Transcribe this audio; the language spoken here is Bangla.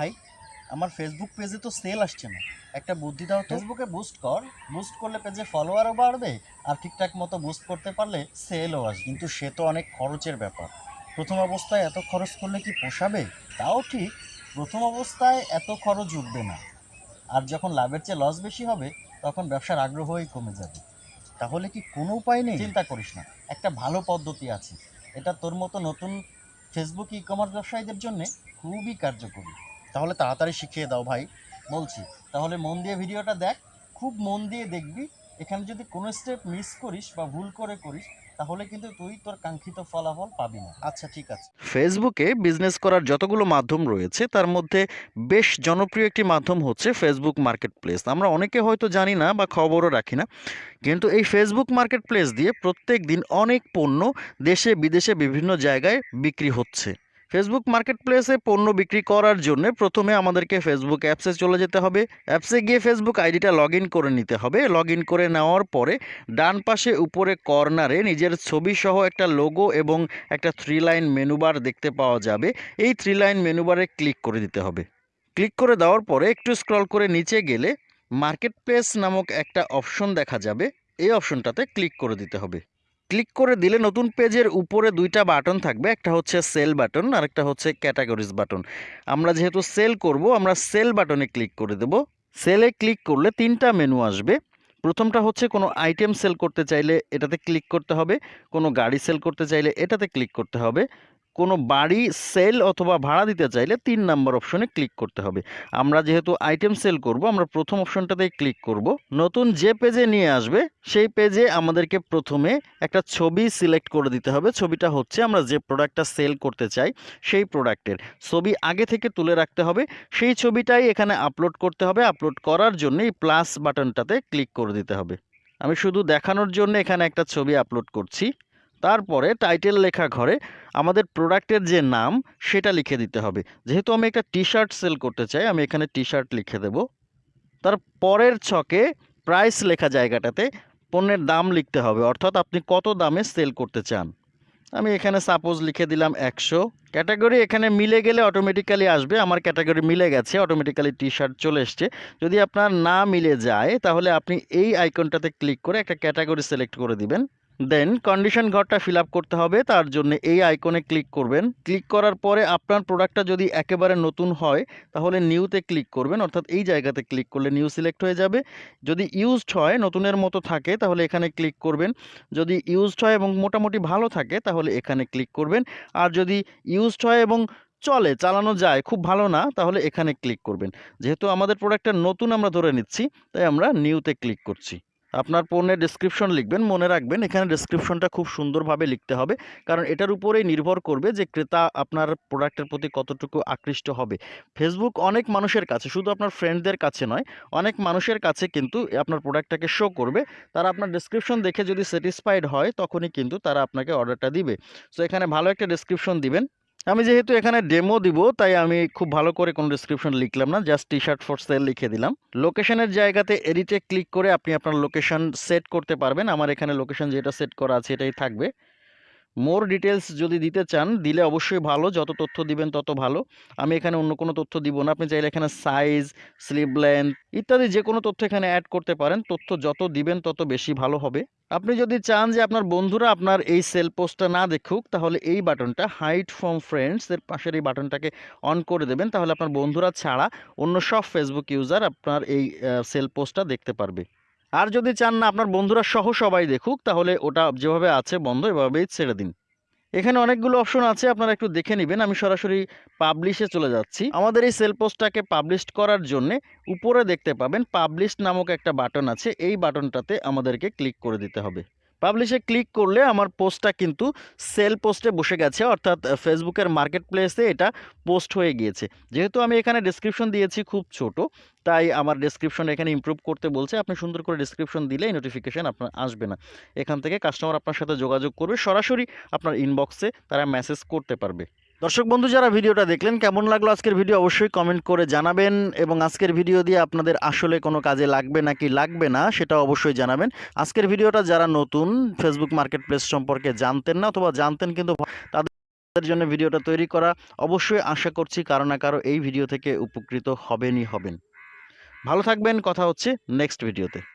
ভাই আমার ফেসবুক পেজে তো সেল আসছে না। একটা বুদ্ধি দাও ফেসবুকে বুস্ট কর। বুস্ট করলে পেজে ফলোয়ারও বাড়বে আর ঠিকঠাক মতো বুস্ট করতে পারলে সেলও আসবে। কিন্তু সে তো অনেক খরচের ব্যাপার। প্রথম অবস্থায় এত খরচ করলে কি পোষাবে? তাও ঠিক প্রথম অবস্থায় এত খরচ উঠবে না। আর যখন লাভের চেয়ে লস বেশি হবে তখন ব্যবসার আগ্রহই কমে যাবে। তাহলে কি কোনো উপায় নেই? চিন্তা করিস না। একটা ভালো পদ্ধতি আছে। এটা তোর মতো নতুন ফেসবুক ই কমার্স ব্যবসায়ীদের জন্য খুবই কার্যকরী। তাহলে তাড়াতাড়ি শিখিয়ে দাও ভাই। বলছি, তাহলে মন দিয়ে ভিডিওটা দেখ, খুব মন দিয়ে দেখবি। এখানে যদি কোনো স্টেপ মিস করিস বা ভুল করে করিস, তাহলে কিন্তু তুই তোর কাঙ্ক্ষিত ফলাফল পাবি না। আচ্ছা ঠিক আছে। ফেসবুকে বিজনেস করার যতগুলো মাধ্যম রয়েছে, তার মধ্যে বেশ জনপ্রিয় একটি মাধ্যম হচ্ছে ফেসবুক মার্কেট প্লেস আমরা অনেকে হয়তো জানি না বা খবরও রাখি না, কিন্তু এই ফেসবুক মার্কেট প্লেস দিয়ে প্রত্যেক দিন অনেক পণ্য দেশে বিদেশে বিভিন্ন জায়গায় বিক্রি হচ্ছে। ফেসবুক মার্কেট প্লেসে পণ্য বিক্রি করার জন্য প্রথমে আমাদেরকে ফেসবুক অ্যাপসে চলে যেতে হবে। অ্যাপসে গিয়ে ফেসবুক আইডিটা লগ করে নিতে হবে। লগ করে নেওয়ার পরে ডান পাশে উপরে কর্নারে নিজের ছবি সহ একটা লোগো এবং একটা থ্রি লাইন মেনুবার দেখতে পাওয়া যাবে। এই থ্রি লাইন মেনুবারে ক্লিক করে দিতে হবে। ক্লিক করে দেওয়ার পরে একটু স্ক্রল করে নিচে গেলে মার্কেট প্লেস নামক একটা অপশন দেখা যাবে। এই অপশনটাতে ক্লিক করে দিতে হবে। ক্লিক করে দিলে নতুন পেজের উপরে দুইটা বাটন থাকবে। একটা হচ্ছে সেল বাটন আর একটা হচ্ছে ক্যাটাগরিজ বাটন। আমরা যেহেতু সেল করব, আমরা সেল বাটনে ক্লিক করে দেব। সেলে ক্লিক করলে তিনটা মেনু আসবে। প্রথমটা হচ্ছে কোনো আইটেম সেল করতে চাইলে এটাতে ক্লিক করতে হবে, কোনো গাড়ি সেল করতে চাইলে এটাতে ক্লিক করতে হবে। কোনো বাড়ি সেল অথবা ভাড়া দিতে চাইলে তিন নাম্বার অপশনে ক্লিক করতে হবে। আমরা যেহেতু আইটেম সেল করব, আমরা প্রথম অপশনটাতেই ক্লিক করব। নতুন যে পেজে নিয়ে আসবে, সেই পেজে আমাদেরকে প্রথমে একটা ছবি সিলেক্ট করে দিতে হবে। ছবিটা হচ্ছে আমরা যে প্রোডাক্টটা সেল করতে চাই, সেই প্রোডাক্টের। ছবি আগে থেকে তুলে রাখতে হবে। সেই ছবিটাই এখানে আপলোড করতে হবে। আপলোড করার জন্য এই প্লাস বাটনটাতে ক্লিক করে দিতে হবে। আমি শুধু দেখানোর জন্য এখানে একটা ছবি আপলোড করছি। তারপরে টাইটেল লেখা ঘরে আমাদের প্রোডাক্টের যে নাম সেটা লিখে দিতে হবে। যেহেতু আমি একটা টি শার্ট সেল করতে চাই, আমি এখানে টি শার্ট লিখে দেব। তার পরের ছকে প্রাইস লেখা জায়গাটাতে পণ্যের দাম লিখতে হবে, অর্থাৎ আপনি কত দামে সেল করতে চান। আমি এখানে সাপোজ লিখে দিলাম একশো। ক্যাটাগরি এখানে মিলে গেলে অটোমেটিক্যালি আসবে, আমার ক্যাটাগরি মিলে গেছে অটোমেটিক্যালি টি শার্ট চলে এসছে। যদি আপনার না মিলে যায়, তাহলে আপনি এই আইকনটাতে ক্লিক করে একটা ক্যাটাগরি সিলেক্ট করে দিবেন। দেন কন্ডিশন ঘরটা ফিল করতে হবে, তার জন্য এই আইকনে ক্লিক করবেন। ক্লিক করার পরে আপনার প্রোডাক্টটা যদি একেবারে নতুন হয়, তাহলে নিউতে ক্লিক করবেন। অর্থাৎ এই জায়গাতে ক্লিক করলে নিউ সিলেক্ট হয়ে যাবে। যদি ইউজড হয়, নতুনের মতো থাকে, তাহলে এখানে ক্লিক করবেন। যদি ইউজড হয় এবং মোটামুটি ভালো থাকে, তাহলে এখানে ক্লিক করবেন। আর যদি ইউজড হয় এবং চলে, চালানো যায়, খুব ভালো না, তাহলে এখানে ক্লিক করবেন। যেহেতু আমাদের প্রোডাক্টটা নতুন আমরা ধরে নিচ্ছি, তাই আমরা নিউতে ক্লিক করছি। আপনার পণ্যের ডেসক্রিপশন লিখবেন, মনে রাখবেন, এখানে ডেসক্রিপশনটা খুব সুন্দরভাবে লিখতে হবে। কারণ এটার উপরেই নির্ভর করবে যে ক্রেতা আপনার প্রোডাক্টের প্রতি কতটুকু আকৃষ্ট হবে। ফেসবুক অনেক মানুষের কাছে, শুধু আপনার ফ্রেন্ডদের কাছে নয়, অনেক মানুষের কাছে কিন্তু আপনার প্রোডাক্টটাকে শো করবে। তারা আপনার ডেসক্রিপশন দেখে যদি স্যাটিসফাইড হয়, তখনই কিন্তু তারা আপনাকে অর্ডারটা দিবে। সো এখানে ভালো একটা ডেসক্রিপশন দিবেন। আমি যেহেতু এখানে ডেমো দিব, তাই আমি খুব ভালো করে কোনো ডিসক্রিপশন লিখলাম না just T shirt for sale লিখে দিলাম। লোকেশনের জায়গাতে এডিটে ক্লিক করে আপনি আপনার লোকেশন সেট করতে পারবেন। আমার এখানে লোকেশন যেটা সেট করা আছে, এটাই থাকবে। মোর ডিটেলস যদি দিতে চান, দিলে অবশ্যই ভালো। যত তথ্য দিবেন, তত ভালো। আমি এখানে অন্য কোনো তথ্য দিব না। আপনি চাইলে এখানে সাইজ স্লিভ লেন্থ ইত্যাদি যে কোনো তথ্য এখানে অ্যাড করতে পারেন। তথ্য যত দিবেন, তত বেশি ভালো হবে। আপনি যদি চান যে আপনার বন্ধুরা আপনার এই সেল পোস্টটা না দেখুক, তাহলে এই বাটনটা হাইট ফ্রম ফ্রেন্ডস এর পাশের এই বাটনটাকে অন করে দেবেন। তাহলে আপনার বন্ধুরা ছাড়া অন্য সব ফেসবুক ইউজার আপনার এই সেল পোস্টটা দেখতে পারবে। আর যদি চান না আপনার বন্ধুরা সহ সবাই দেখুক, তাহলে ওটা যেভাবে আছে বন্ধ, এভাবেই ছেড়ে দিন। এখানে অনেকগুলো অপশন আছে, আপনারা একটু দেখে নেবেন। আমি সরাসরি পাবলিশে চলে যাচ্ছি। আমাদের এই সেল পোস্টটাকে পাবলিশ করার জন্যে উপরে দেখতে পাবেন পাবলিশ নামক একটা বাটন আছে। এই বাটনটাতে আমাদেরকে ক্লিক করে দিতে হবে। পাবলিশে ক্লিক করলে আমার পোস্টটা কিন্তু সেল পোস্টে বসে গেছে, অর্থাৎ ফেসবুকের মার্কেট প্লেসে এটা পোস্ট হয়ে গিয়েছে। যেহেতু আমি এখানে ডিসক্রিপশন দিয়েছি খুব ছোট, তাই আমার ডিসক্রিপশন এখানে ইম্প্রুভ করতে বলছে, আপনি সুন্দর করে ডিসক্রিপশন দিলে নোটিফিকেশান আপনার আসবে না। এখান থেকে কাস্টমার আপনার সাথে যোগাযোগ করবে, সরাসরি আপনার ইনবক্সে তারা মেসেজ করতে পারবে। দর্শক বন্ধু, যারা ভিডিওটা দেখলেন, কেমন লাগল আজকের ভিডিও অবশ্যই কমেন্ট করে জানাবেন এবং আজকের ভিডিও দিয়ে আপনাদের আসলে কোনো কাজে লাগবে নাকি লাগবে না সেটা অবশ্যই জানাবেন। আজকের ভিডিওটা যারা নতুন ফেসবুক মার্কেট প্লেস সম্পর্কে জানতেন না অথবা জানতেন কিন্তু তাদের জন্য ভিডিওটা তৈরি করা অবশ্যই আশা করছি কারও না কারও এই ভিডিও থেকে উপকৃত হবেনই হবেন। ভালো থাকবেন, কথা হচ্ছে নেক্সট ভিডিওতে।